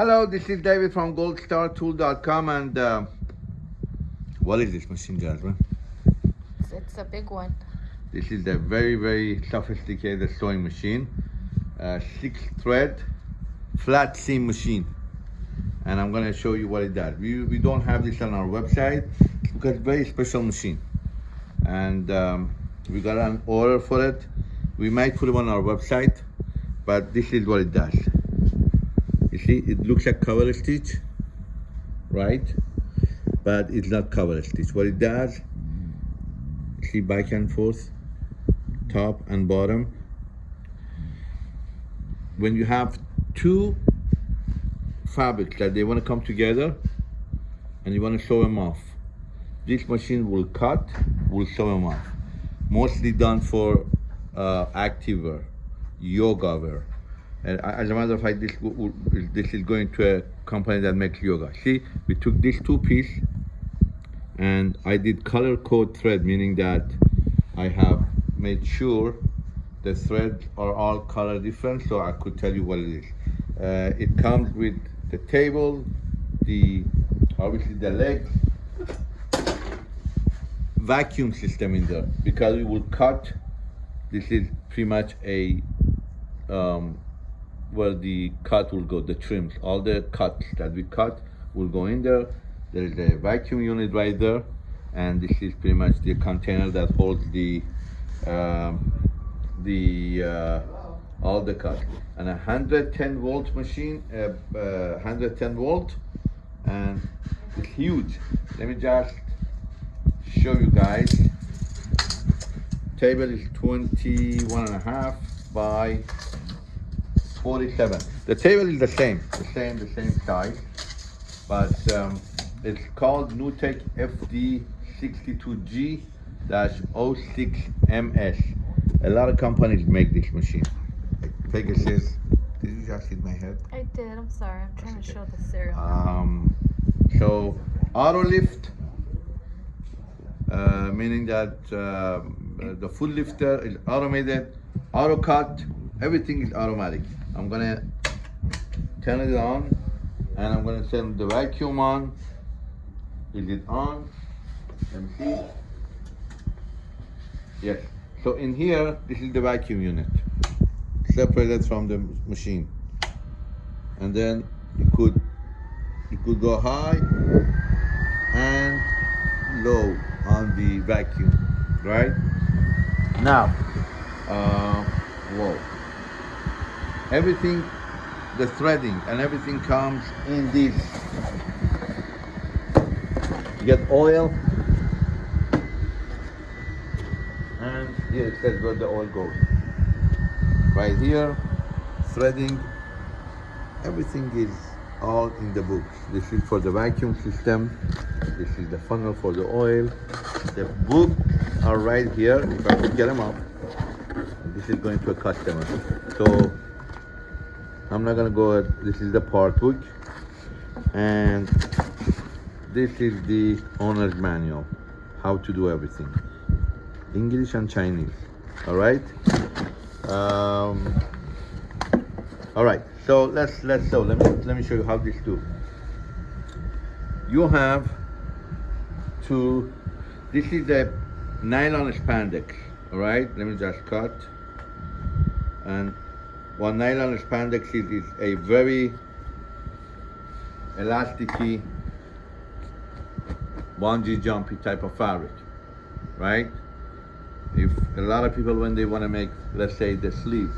Hello, this is David from goldstartool.com and uh, what is this machine, Jasmine? It's, it's a big one. This is a very, very sophisticated sewing machine. Uh, six thread, flat seam machine. And I'm gonna show you what it does. We, we don't have this on our website because it's a very special machine. And um, we got an order for it. We might put it on our website, but this is what it does. See, it looks like cover stitch, right? But it's not cover stitch. What it does, see back and forth, top and bottom. When you have two fabrics that they want to come together and you want to sew them off, this machine will cut, will sew them off. Mostly done for uh, active wear, yoga wear. As a matter of fact, this, this is going to a company that makes yoga. See, we took these two pieces and I did color code thread, meaning that I have made sure the threads are all color different so I could tell you what it is. Uh, it comes with the table, the obviously the legs, vacuum system in there because we will cut. This is pretty much a um, where the cut will go, the trims, all the cuts that we cut will go in there. There is a vacuum unit right there, and this is pretty much the container that holds the um, the uh, all the cuts. And a 110 volt machine, uh, uh, 110 volt, and it's huge. Let me just show you guys. Table is 21 and a half by 47. The table is the same, the same, the same size, but um, it's called NewTek FD62G-06MS. A lot of companies make this machine. Pegasus, did you just hit my head? I did. I'm sorry. I'm trying to show the serial. Um, so auto lift, uh, meaning that uh, the foot lifter is automated, auto cut, everything is automatic. I'm gonna turn it on and I'm gonna turn the vacuum on. Is it on? Let me see. Yes. So in here, this is the vacuum unit, separated from the machine. And then you could you could go high and low on the vacuum, right? Now, uh, whoa everything the threading and everything comes in this. You get oil. And here it says where the oil goes. Right here threading. Everything is all in the book. This is for the vacuum system. This is the funnel for the oil. The book are right here. If i could get them up. This is going to a customer. So I'm not gonna go this is the part book and this is the owner's manual how to do everything. English and Chinese all right? Um, all right so let's let's so let me let me show you how this do. You have to this is the nylon spandex all right? Let me just cut. And one nylon spandex is, is a very elasticy bungee jumpy type of fabric, right? If a lot of people, when they want to make, let's say the sleeve,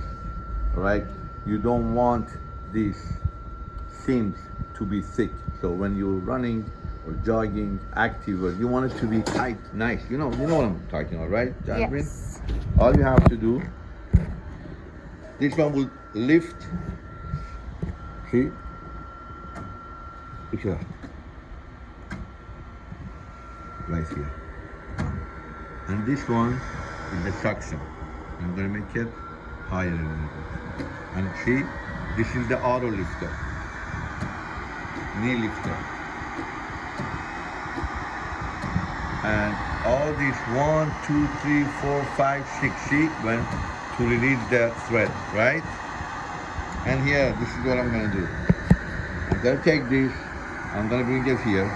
right? You don't want these seams to be thick. So when you're running or jogging, active, or you want it to be tight, nice. You know, you know what I'm talking about, right, Jasmine? Yes. All you have to do this one will lift. See? Look at Right here. And this one is the suction. I'm gonna make it higher a little bit. And see, this is the auto lifter. Knee lifter. And all these one, two, three, four, five, six, to release the thread, right? And here, this is what I'm gonna do. I'm gonna take this, I'm gonna bring it here,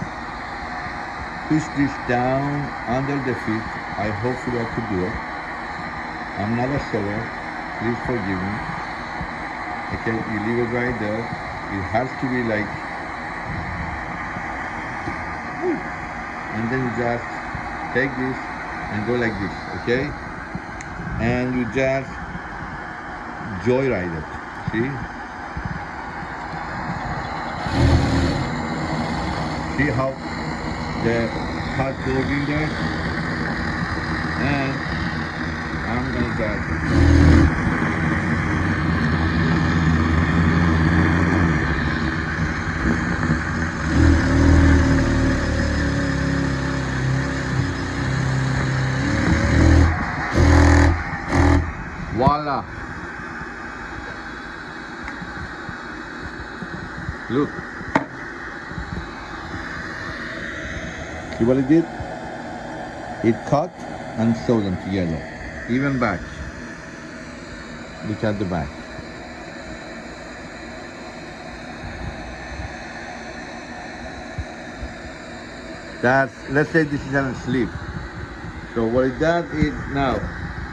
push this down under the feet. I hopefully I could do it. I'm not a sewer, please forgive me. Okay, you leave it right there. It has to be like, and then you just take this and go like this, okay? And you just joyride it, see? See how the cut goes in there? And I'm gonna just Voila! Look. See what it did? It cut and sewed them together. Even back. Look at the back. That's, let's say this is a sleeve. So what it does is now,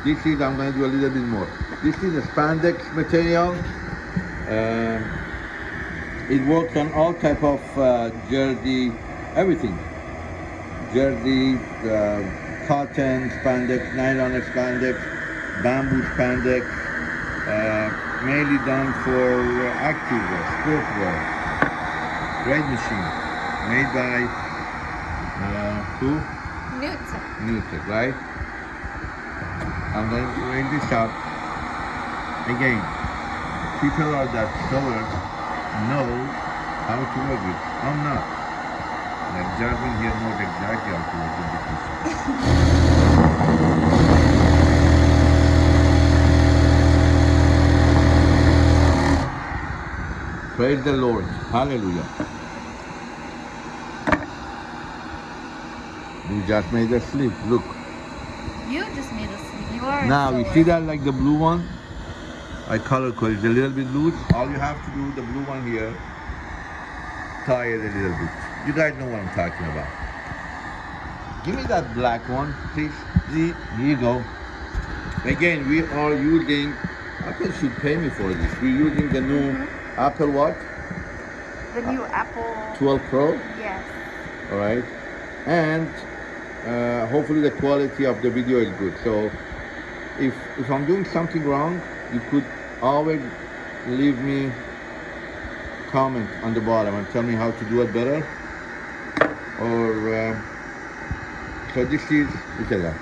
this is, I'm going to do a little bit more. This is a spandex material. Um, it works on all type of uh, jersey, everything. Jersey, uh, cotton, spandex, nylon spandex, bamboo spandex, uh, mainly done for activewear, sportswear. Great machine, made by uh, who? Newton. Newton, right? I'm going to bring this up. Again, people are that sewers know how to work with. I'm not. Like Jarvin here knows exactly how to work with this. Praise the Lord. Hallelujah. You just made a sleeve. Look. You just made us sleep. You are. Now you see that like the blue one? I color code it's a little bit loose. All you have to do, the blue one here, tie it a little bit. You guys know what I'm talking about. Give me that black one, please. See, here you go. Again, we are using, Apple should pay me for this. We're using the new Apple what? The new Apple. 12 Pro, Yes. all right? And uh, hopefully the quality of the video is good. So if, if I'm doing something wrong, you could always leave me comment on the bottom and tell me how to do it better. Or uh, so this is look at that.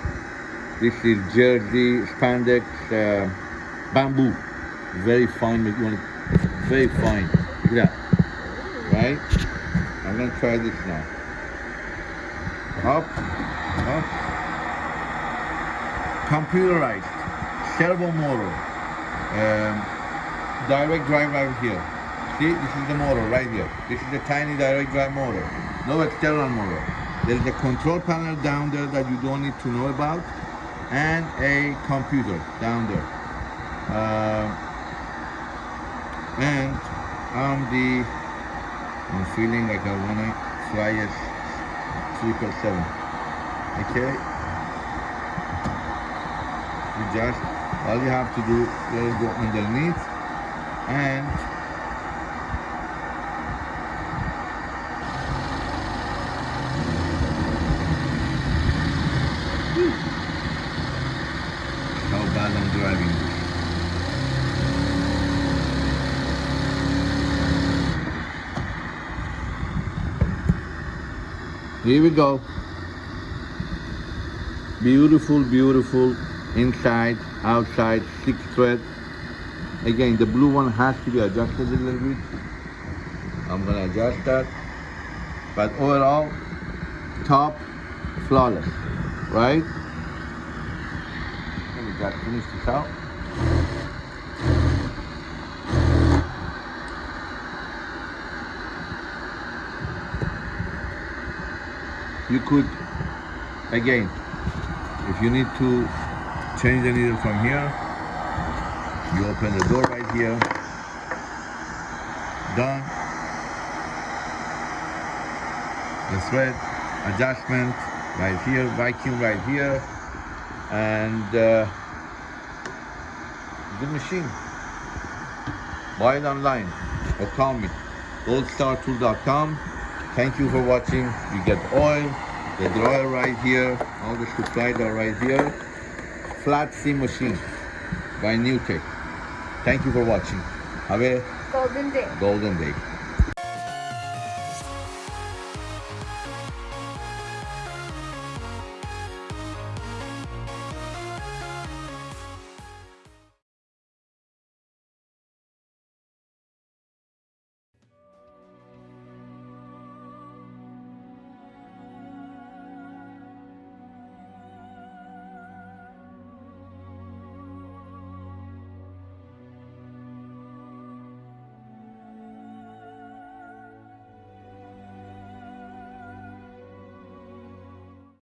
This is jersey spandex uh, bamboo, very fine. Very fine. Look at that, right? I'm gonna try this now. Up, up. Computerized, servo motor, um, direct drive right here. See, this is the motor right here. This is the tiny direct drive motor. No external motor. There's a control panel down there that you don't need to know about, and a computer down there. Uh, and on the, I'm feeling like I wanna fly a triple seven. Okay. You just all you have to do is go underneath and how bad I'm driving. Here we go. Beautiful, beautiful inside, outside, six thread. Again, the blue one has to be adjusted a little bit. I'm gonna adjust that. But overall, top, flawless, right? Let me just finish this out. You could, again, if you need to change the needle from here, you open the door right here. Done. the thread adjustment right here, vacuum right here, and uh, machine. Buy it online or call me. goldstartool.com. Thank you for watching. You get oil, the dryer right here, all the supplies are right here. Flat seam machine by Newtech. Thank you for watching. Have a Golden Day. golden day.